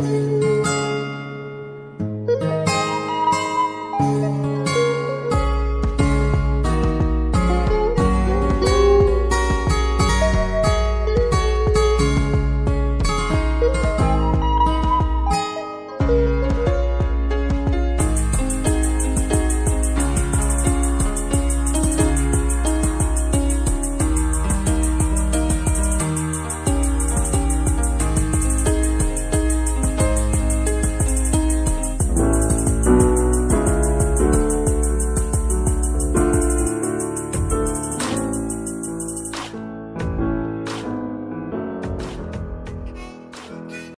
Música